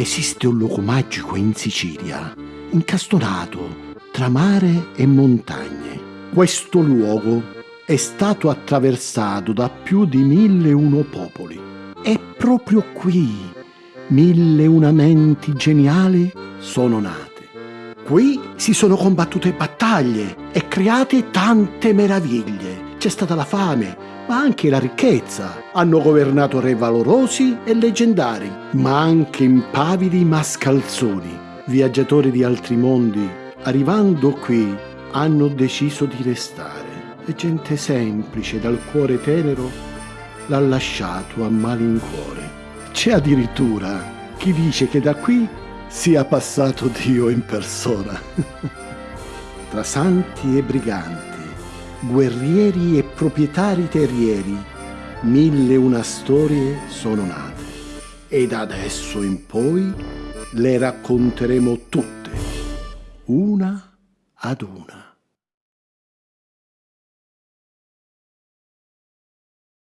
Esiste un luogo magico in Sicilia, incastonato tra mare e montagne. Questo luogo è stato attraversato da più di mille uno popoli. E proprio qui mille una menti geniali sono nate. Qui si sono combattute battaglie e create tante meraviglie. C'è stata la fame, ma anche la ricchezza. Hanno governato re valorosi e leggendari, ma anche impavidi mascalzoni, viaggiatori di altri mondi. Arrivando qui, hanno deciso di restare. E gente semplice, dal cuore tenero, l'ha lasciato a malincuore. C'è addirittura chi dice che da qui sia passato Dio in persona. Tra santi e briganti, guerrieri e proprietari terrieri, mille una storie sono nate. E da adesso in poi le racconteremo tutte, una ad una.